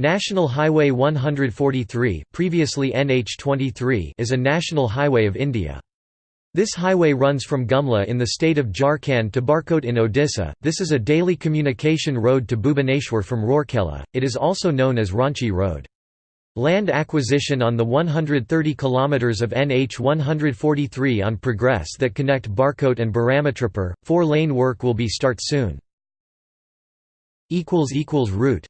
National Highway 143 previously NH23 is a national highway of India. This highway runs from Gumla in the state of Jharkhand to Barkot in Odisha. This is a daily communication road to Bhubaneswar from Rourkela. It is also known as Ranchi Road. Land acquisition on the 130 km of NH 143 on progress that connect Barkot and Biramitrapur. Four lane work will be start soon. Route